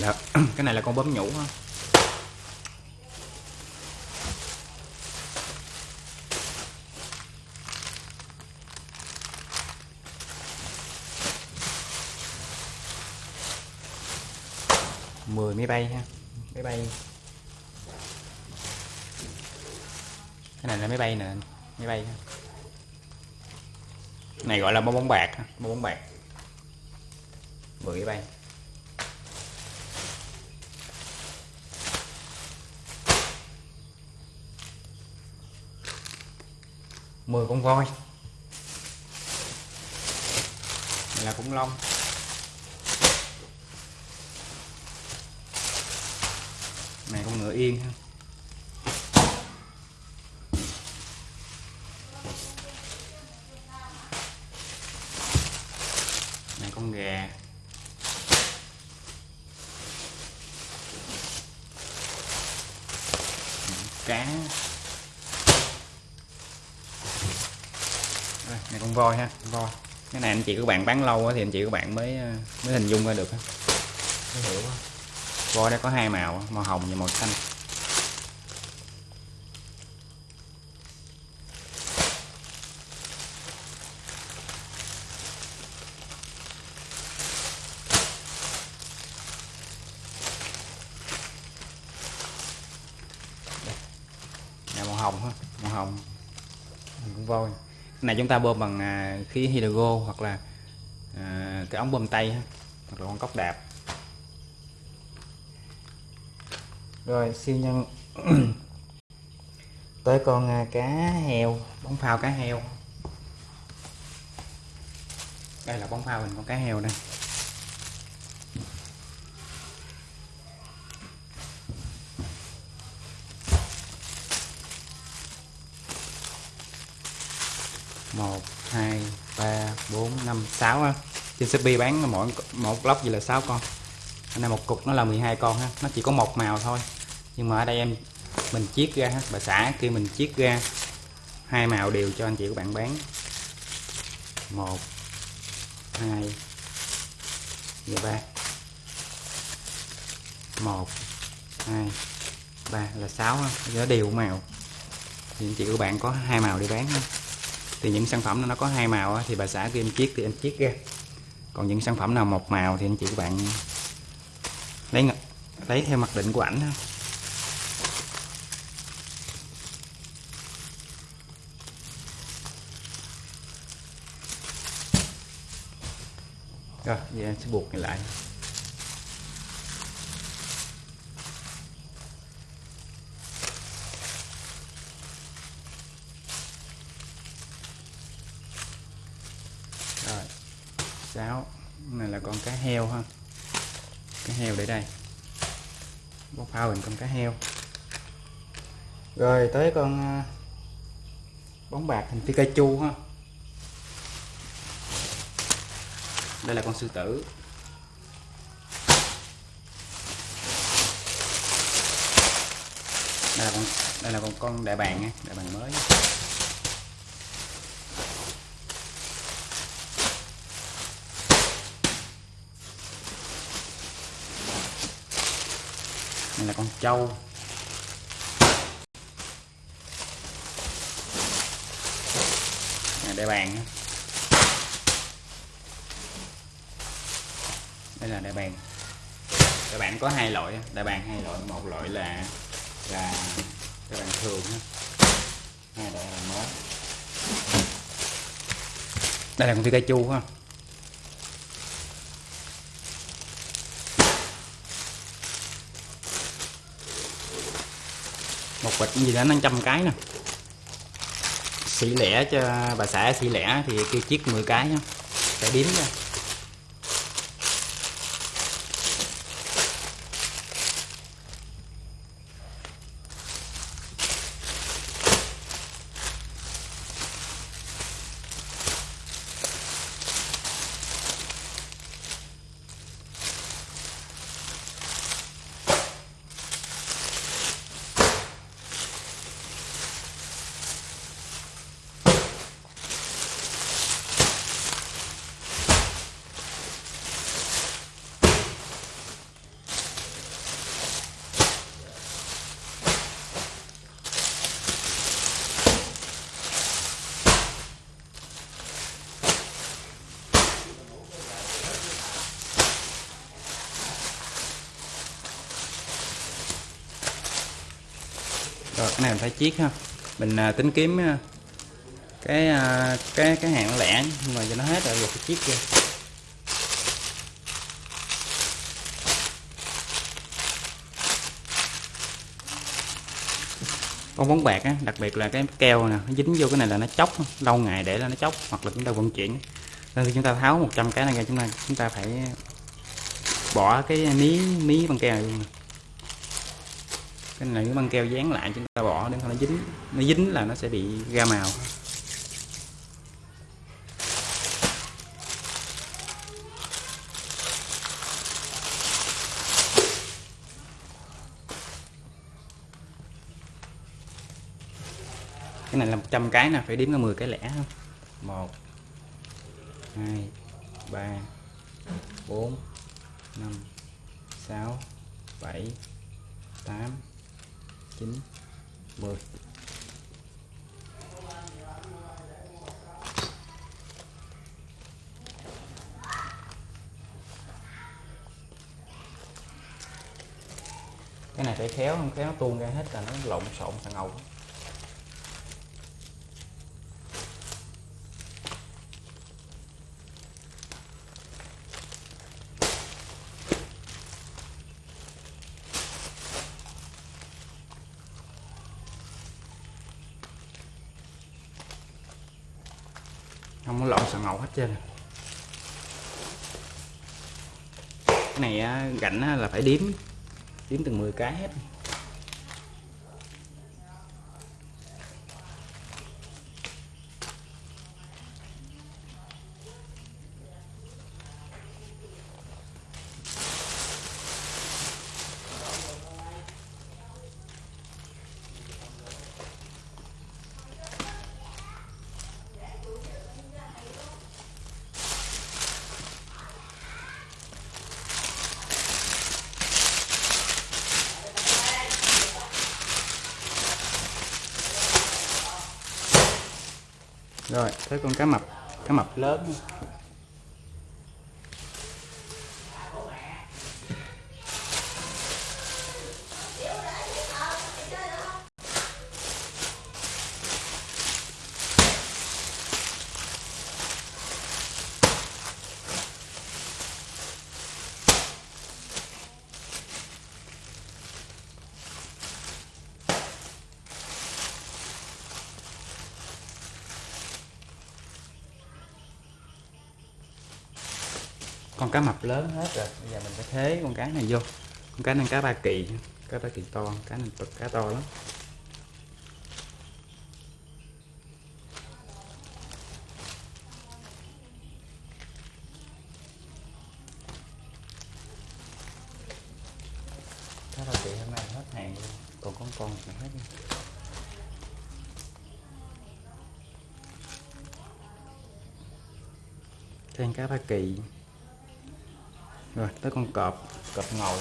Dạ. là cái này là con bấm nhũ ha mười máy bay ha, máy bay. Cái này là máy bay nè, máy bay ha. này gọi là bông bóng bạc bông bông bóng bạc. Mười máy bay. Mười con voi. Này là khủng long. Này, con ngựa yên ha. Này, con gà. Cá. Này con voi ha con voi. Cái này anh chị các bạn bán lâu á thì anh chị các bạn mới ờ, mới hình dung ra được hiểu voi đây có hai màu màu hồng và màu xanh. Đây, màu hồng ha màu hồng. Con voi cái này chúng ta bơm bằng à, khí hydro hoặc là à, cái ống bơm tay hoặc là con cốc đạp. Rồi siêu nhân. Tới con à, cá heo bóng phao cá heo. Đây là bóng phao hình con cá heo đây. Một, hai, ba, bốn, năm, sáu ha. trên shopee bán mỗi, một lốc gì là 6 con. Anh này một cục nó là 12 con ha. Nó chỉ có một màu thôi. Nhưng mà ở đây em, mình chiết ra ha. Bà xã kia mình chiết ra hai màu đều cho anh chị các bạn bán. Một, hai và ba. Một, hai, ba là sáu ha. Nó đều màu. Thì anh chị các bạn có hai màu để bán ha thì những sản phẩm nó có hai màu thì bà xã kia em chiết thì em chiết ra. Còn những sản phẩm nào một màu thì anh chị các bạn lấy lấy theo mặc định của ảnh thôi rồi giờ em sẽ buộc này lại. 6 này là con cá heo ha. Cá heo để đây. Bóc phao hình con cá heo. Rồi, tới con à, bóng bạc hình Pikachu ha. Đây là con sư tử. Đây là con, đây là con đại bàng nha, đại bàng mới. Con trâu. Để đại bàng đây là đại bàng đại bàng có hai loại đại bàng hai loại. Một loại là là đại bàng thường hai loại là mới. Đây là con Pikachu ha quạch gì đó 500 cái nè. Xỉ lẻ cho bà xã xỉ lẻ thì kêu chiếc 10 cái nhá. Phải đếm ra. Rồi cái này mình phải chiết ha. Mình à, tính kiếm à, cái à, cái cái hàng lẻ nhưng mà giờ nó hết rồi giờ phải chiết kia. Con bóng bạc á đặc biệt là cái keo nè nó dính vô cái này là nó chóc lâu ngày để là nó chóc hoặc là chúng ta vận chuyển. Nên khi chúng ta tháo 100 cái này ra chúng ta chúng ta phải bỏ cái mí mí bằng keo này luôn cái này cái băng keo dán lại chúng ta bỏ để không nó dính. Nó dính là nó sẽ bị ra màu. Cái này là 100 cái nè, phải đếm ra 10 cái lẻ không? 1 2 3 4 5 6 7 8 9 10 cái này phải khéo không khéo tuôn ra hết là nó lộn xộn, thằng ngầu không có lộn xà ngầu hết trơn. Cái này gạnh là phải đếm. Đếm từng 10 cái hết. Rồi tới con cá mập cá mập. Lớn. Con cá mập lớn hết rồi. Bây giờ mình sẽ thế con cá này vô. Con cá này cá ba kỳ. Cá ba kỳ to, cá này cá to lắm. Cá ba kỳ hôm nay hết hàng luôn. Còn con con thì hết luôn. thêm cá ba kỳ rồi tới con cọp cọp ngầu.